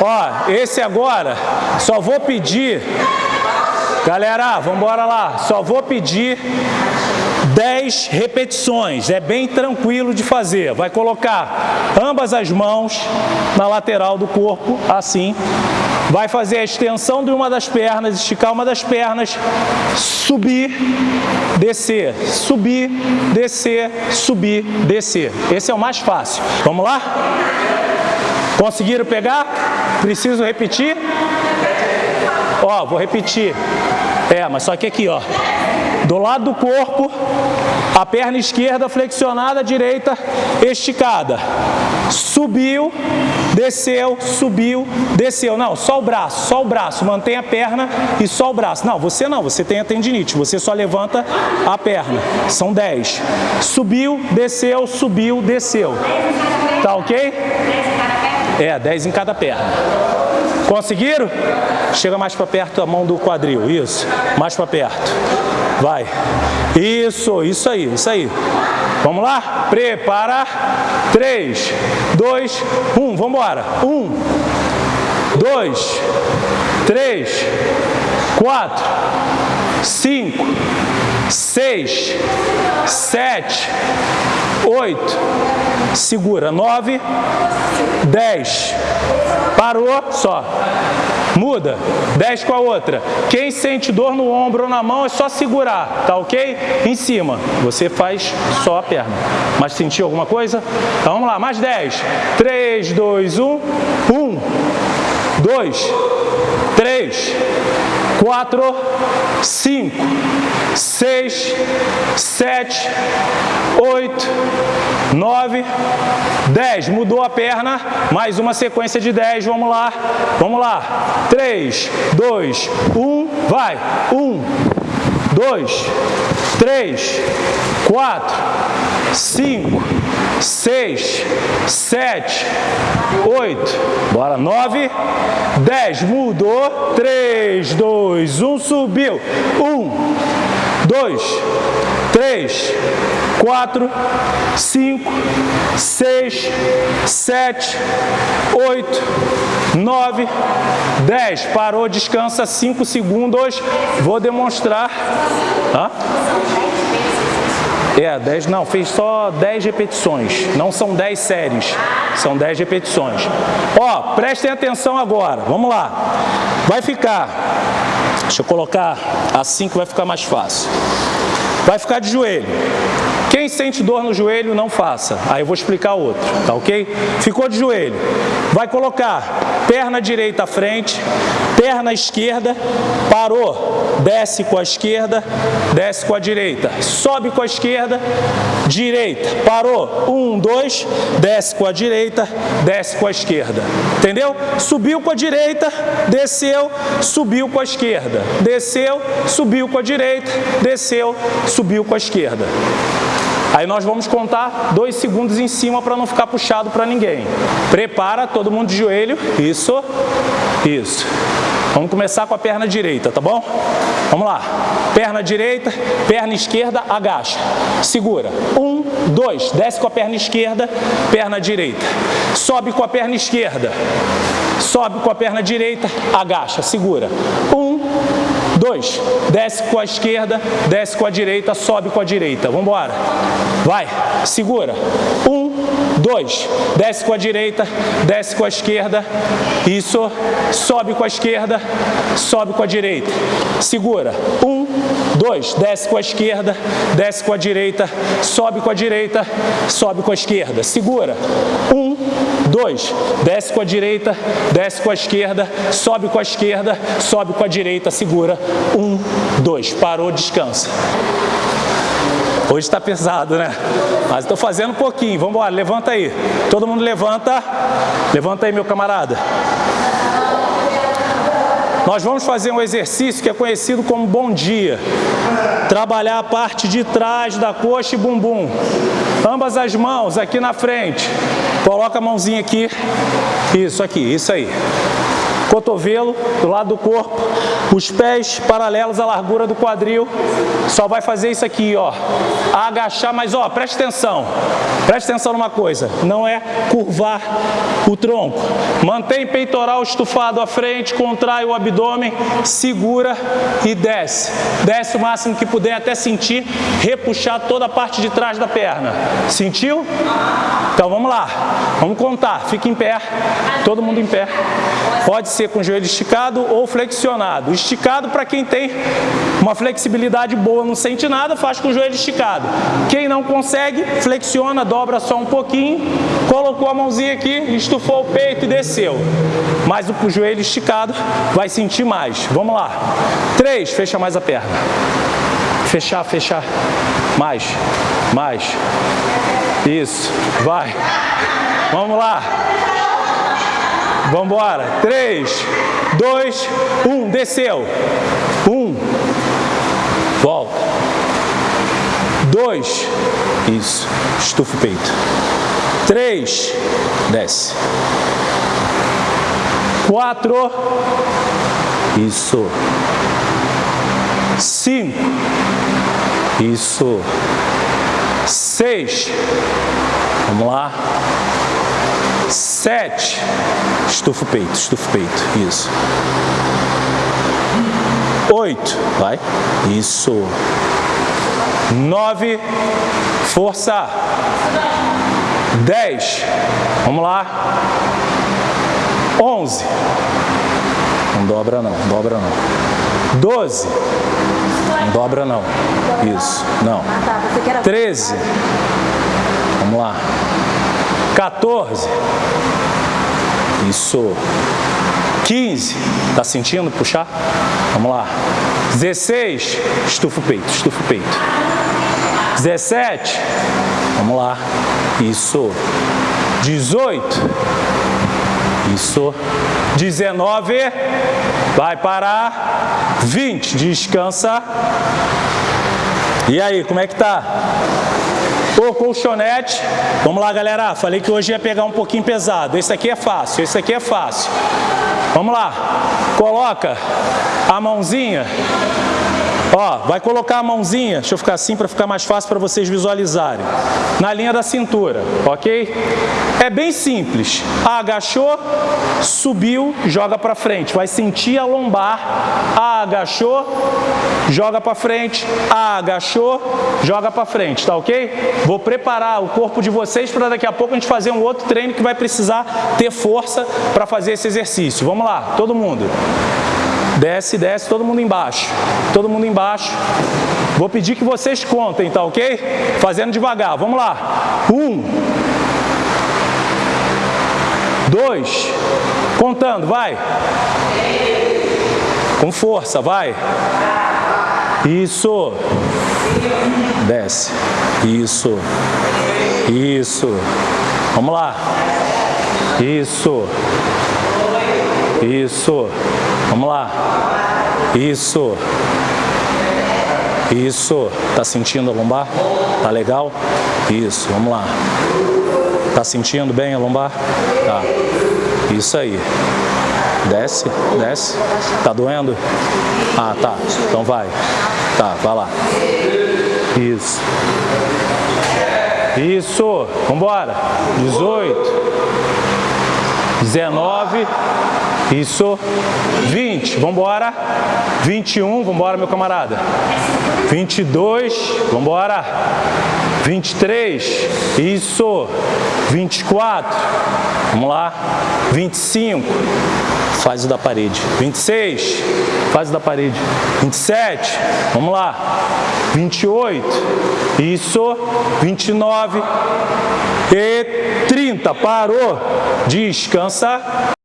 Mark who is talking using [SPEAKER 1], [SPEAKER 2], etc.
[SPEAKER 1] Ó, esse agora, só vou pedir... Galera, vamos embora lá. Só vou pedir 10 repetições. É bem tranquilo de fazer. Vai colocar ambas as mãos na lateral do corpo, assim. Vai fazer a extensão de uma das pernas, esticar uma das pernas, subir, descer, subir, descer, subir, descer. Esse é o mais fácil. Vamos lá? Conseguiram pegar? Preciso repetir? Ó, vou repetir. É, mas só que aqui, ó. Do lado do corpo, a perna esquerda flexionada, a direita esticada. Subiu, desceu, subiu, desceu. Não, só o braço, só o braço. Mantém a perna e só o braço. Não, você não, você tem a tendinite. Você só levanta a perna. São 10. Subiu, desceu, subiu, desceu. Tá ok? É, 10 em cada perna. Conseguiram? Chega mais para perto a mão do quadril, isso. Mais para perto. Vai. Isso, isso aí, isso aí. Vamos lá? Prepara. 3, 2, 1. Vamos embora. 1, 2, 3, 4, 5, 6, 7, 8, segura, 9, 10, parou, só, muda, 10 com a outra. Quem sente dor no ombro ou na mão é só segurar, tá ok? Em cima, você faz só a perna. Mas sentiu alguma coisa? Então vamos lá, mais 10, 3, 2, 1, 1, 2, 3, 4, 5, 6, 7, 8, 9, 10. Mudou a perna, mais uma sequência de 10, vamos lá. Vamos lá. 3, 2, 1, vai. 1, 2, 3, 4, 5, 6, 7, 8, bora, 9, 10, mudou, 3, 2, 1, subiu, 1, 2, 3, 4, 5, 6, 7, 8, 9, 10. Parou, descansa 5 segundos. Vou demonstrar. Hã? É, 10, não, fez só 10 repetições, não são 10 séries, são 10 repetições. Ó, prestem atenção agora, vamos lá. Vai ficar, deixa eu colocar assim que vai ficar mais fácil. Vai ficar de joelho. Quem sente dor no joelho, não faça. Aí eu vou explicar outro, tá ok? Ficou de joelho. Vai colocar perna direita à frente, perna esquerda, parou, desce com a esquerda, desce com a direita, sobe com a esquerda, direita, parou, um, dois, desce com a direita, desce com a esquerda, entendeu? Subiu com a direita, desceu, subiu com a esquerda, desceu, subiu com a direita, desceu, subiu com a esquerda. Aí nós vamos contar dois segundos em cima para não ficar puxado para ninguém. Prepara, todo mundo de joelho. Isso, isso. Vamos começar com a perna direita, tá bom? Vamos lá. Perna direita, perna esquerda, agacha. Segura. Um, dois. Desce com a perna esquerda, perna direita. Sobe com a perna esquerda. Sobe com a perna direita, agacha. Segura. Um, Dois, desce com a esquerda, desce com a direita, sobe com a direita. Vamos embora. Vai, segura. Um, dois, desce com a direita, desce com a esquerda. Isso, sobe com a esquerda, sobe com a direita. Segura. Um, dois, desce com a esquerda, desce com a direita, sobe com a direita, sobe com a esquerda. Segura. Um, dois, desce com a direita, desce com a esquerda, sobe com a esquerda, sobe com a direita, segura. Um, dois, parou, descansa. Hoje está pesado, né? Mas estou fazendo um pouquinho. Vamos embora, levanta aí. Todo mundo levanta. Levanta aí, meu camarada. Nós vamos fazer um exercício que é conhecido como bom dia. Trabalhar a parte de trás da coxa e bumbum. Ambas as mãos aqui na frente. Coloca a mãozinha aqui. Isso aqui, isso aí. Cotovelo do lado do corpo, os pés paralelos à largura do quadril. Só vai fazer isso aqui, ó. Agachar, mas ó, preste atenção. Preste atenção numa coisa, não é curvar o tronco. Mantém peitoral estufado à frente, contrai o abdômen, segura e desce. Desce o máximo que puder até sentir repuxar toda a parte de trás da perna. Sentiu? Então vamos lá. Vamos contar. Fica em pé. Todo mundo em pé. Pode ser com o joelho esticado ou flexionado. Esticado para quem tem uma flexibilidade boa, não sente nada, faz com o joelho esticado. Quem não consegue, flexiona, dobra só um pouquinho, colocou a mãozinha aqui, estufou o peito e desceu. Mas o joelho esticado vai sentir mais. Vamos lá. Três, fecha mais a perna. Fechar, fechar. Mais, mais. Isso, vai. Vamos lá. Vamos embora. Três, dois, um. Desceu. Um. Volta. Dois. Isso. Estufa o peito. Três. Desce. Quatro. Isso. Cinco. Isso. Seis. Vamos lá. Sete. Estufa o peito, estufa o peito. Isso. Oito. Vai. Isso. Nove. Força. Dez. Vamos lá. Onze. Não dobra não, dobra não. Doze. Não dobra não. Isso, não. 13. Vamos lá. 14. Isso. 15. Tá sentindo puxar? Vamos lá. 16. Estufa o peito, estufa o peito. 17. Vamos lá. Isso. 18. Isso. 19. Vai parar. 20. Descansa. E aí, como é que tá? O colchonete. Vamos lá, galera. Falei que hoje ia pegar um pouquinho pesado. Esse aqui é fácil, esse aqui é fácil. Vamos lá. Coloca a mãozinha Ó, vai colocar a mãozinha, deixa eu ficar assim para ficar mais fácil para vocês visualizarem, na linha da cintura, ok? É bem simples, agachou, subiu, joga para frente, vai sentir a lombar, agachou, joga para frente, agachou, joga para frente, tá ok? Vou preparar o corpo de vocês para daqui a pouco a gente fazer um outro treino que vai precisar ter força para fazer esse exercício. Vamos lá, todo mundo. Desce, desce, todo mundo embaixo. Todo mundo embaixo. Vou pedir que vocês contem, tá ok? Fazendo devagar. Vamos lá. Um. Dois. Contando, vai. Com força, vai. Isso. Desce. Isso. Isso. Vamos lá. Isso. Isso. Vamos lá. Isso. Isso. Tá sentindo a lombar? Tá legal? Isso. Vamos lá. Tá sentindo bem a lombar? Tá. Isso aí. Desce, desce. Tá doendo? Ah, tá. Então vai. Tá, vai lá. Isso. Isso. Vambora. 18. 19. Isso. 20. Vamos embora. 21. Vamos embora, meu camarada. 22. Vamos embora. 23. Isso. 24. Vamos lá. 25. Faz o da parede. 26. Faz o da parede. 27. Vamos lá. 28. Isso. 29. E 30. Parou. Descansa.